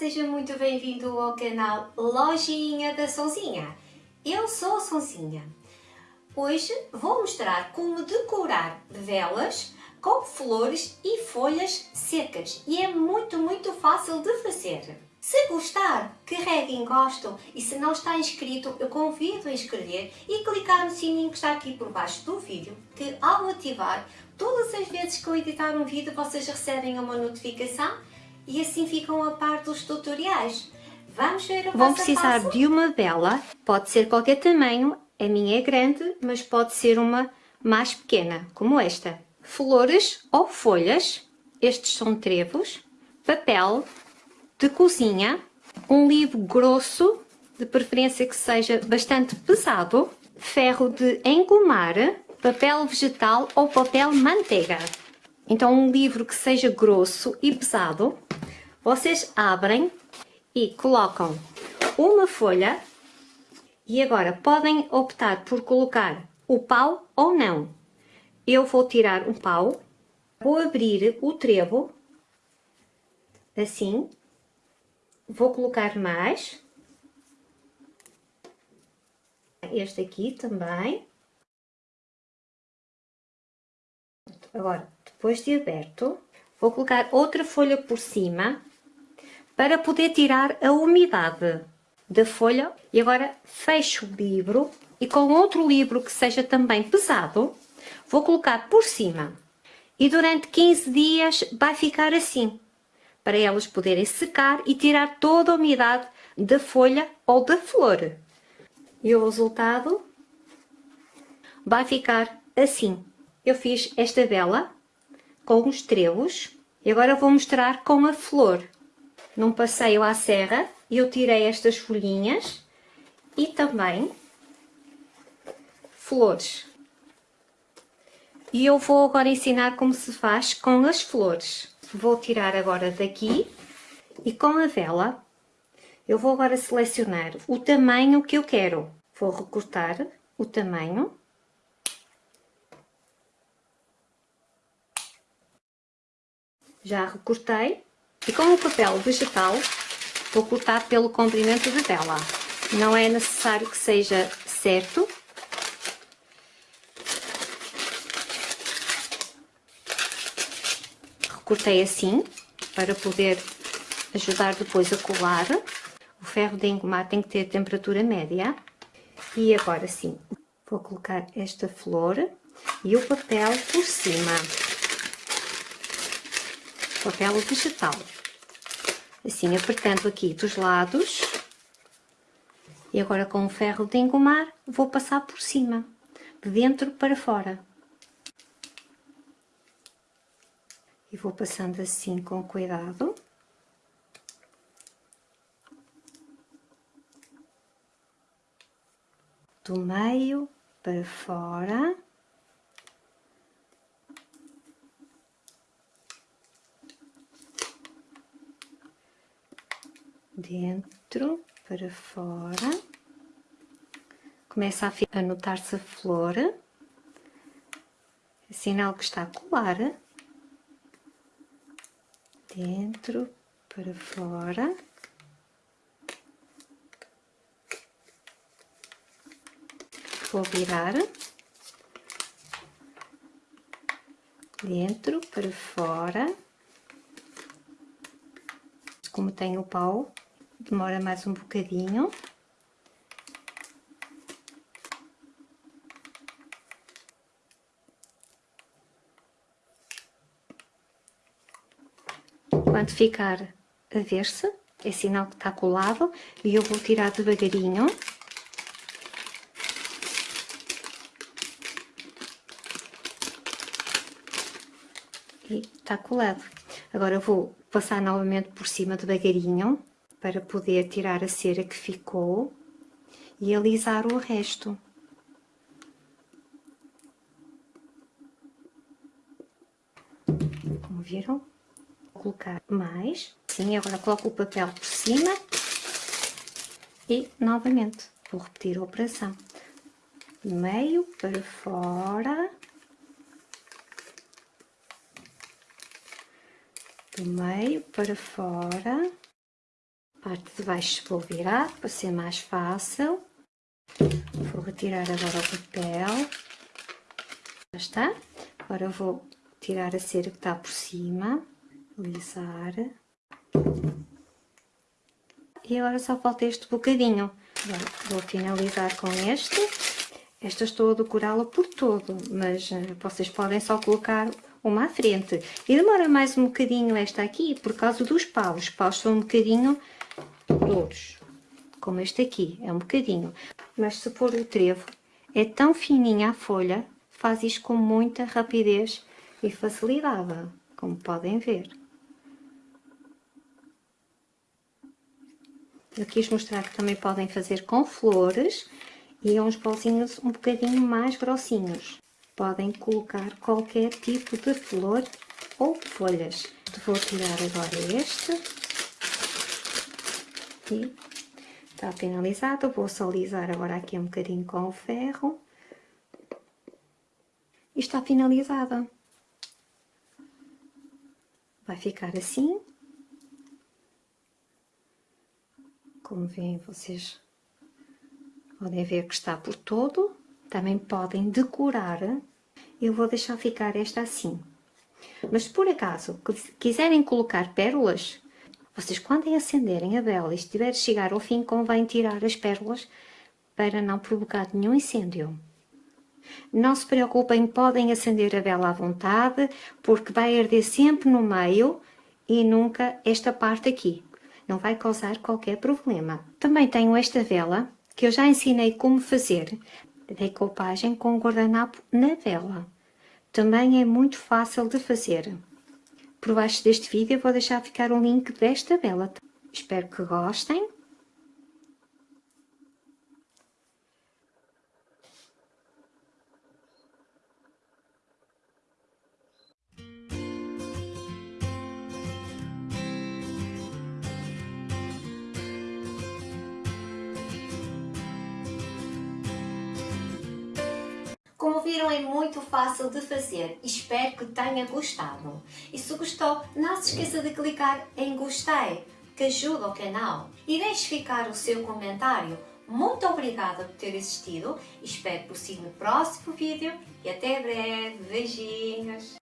seja muito bem-vindo ao canal Lojinha da Sonzinha. Eu sou a Sonzinha. Hoje vou mostrar como decorar velas com flores e folhas secas e é muito, muito fácil de fazer. Se gostar, carregue em gosto e se não está inscrito, eu convido a inscrever e clicar no sininho que está aqui por baixo do vídeo, que ao ativar, todas as vezes que eu editar um vídeo, vocês recebem uma notificação e assim ficam a par dos tutoriais. Vamos ver o Vão precisar passo? de uma vela, pode ser qualquer tamanho, a minha é grande, mas pode ser uma mais pequena, como esta. Flores ou folhas, estes são trevos, papel de cozinha, um livro grosso, de preferência que seja bastante pesado, ferro de engomar, papel vegetal ou papel manteiga. Então um livro que seja grosso e pesado, vocês abrem e colocam uma folha e agora podem optar por colocar o pau ou não. Eu vou tirar um pau, vou abrir o trevo, assim, vou colocar mais, este aqui também. Agora, depois de aberto, vou colocar outra folha por cima para poder tirar a umidade da folha. E agora fecho o livro e com outro livro que seja também pesado, vou colocar por cima. E durante 15 dias vai ficar assim, para elas poderem secar e tirar toda a umidade da folha ou da flor. E o resultado vai ficar assim. Eu fiz esta vela com os trevos e agora vou mostrar com a flor. Num passeio à serra, eu tirei estas folhinhas e também flores. E eu vou agora ensinar como se faz com as flores. Vou tirar agora daqui e com a vela eu vou agora selecionar o tamanho que eu quero. Vou recortar o tamanho. Já recortei. E com o papel vegetal vou cortar pelo comprimento de vela. Não é necessário que seja certo. Recortei assim, para poder ajudar depois a colar. O ferro de engomar tem que ter temperatura média. E agora sim, vou colocar esta flor e o papel por cima. Papel vegetal. Assim, apertando aqui dos lados. E agora com o ferro de engomar, vou passar por cima, de dentro para fora. E vou passando assim com cuidado. do meio para fora. Dentro para fora. Começa a notar-se a flor. É sinal que está a colar. Dentro para fora. vou virar dentro para fora como tem o pau demora mais um bocadinho. Quando ficar a ver-se é sinal que está colado e eu vou tirar devagarinho. E está colado. Agora vou passar novamente por cima devagarinho para poder tirar a cera que ficou e alisar o resto. Como viram? Vou colocar mais. Sim, agora coloco o papel por cima e novamente vou repetir a operação. Meio para fora do meio para fora Parte de baixo vou virar para ser mais fácil. Vou retirar agora o papel. Já está. Agora vou tirar a cera que está por cima. Alisar. E agora só falta este bocadinho. Vou finalizar com este. Esta estou a decorá-la por todo, mas uh, vocês podem só colocar uma à frente. E demora mais um bocadinho esta aqui, por causa dos paus. Os paus são um bocadinho duros, como este aqui, é um bocadinho. Mas se for o trevo, é tão fininha a folha, faz isto com muita rapidez e facilidade, como podem ver. Eu quis mostrar que também podem fazer com flores e uns pauzinhos um bocadinho mais grossinhos. Podem colocar qualquer tipo de flor ou folhas. Vou tirar agora este. E está finalizado. Vou só alisar agora aqui um bocadinho com o ferro. E está finalizada. Vai ficar assim. Como veem vocês podem ver que está por todo. Também podem decorar. Eu vou deixar ficar esta assim. Mas por acaso quiserem colocar pérolas, vocês quando acenderem a vela e estiver a chegar ao fim, convém tirar as pérolas para não provocar nenhum incêndio. Não se preocupem, podem acender a vela à vontade, porque vai arder sempre no meio e nunca esta parte aqui não vai causar qualquer problema. Também tenho esta vela, que eu já ensinei como fazer decoupagem com guardanapo na vela. Também é muito fácil de fazer. Por baixo deste vídeo vou deixar ficar o link desta vela. Espero que gostem. Viram, é muito fácil de fazer. Espero que tenha gostado. E se gostou, não se esqueça de clicar em gostei, que ajuda o canal. E deixe ficar o seu comentário. Muito obrigada por ter assistido. Espero por si no próximo vídeo. E até breve. Beijinhos.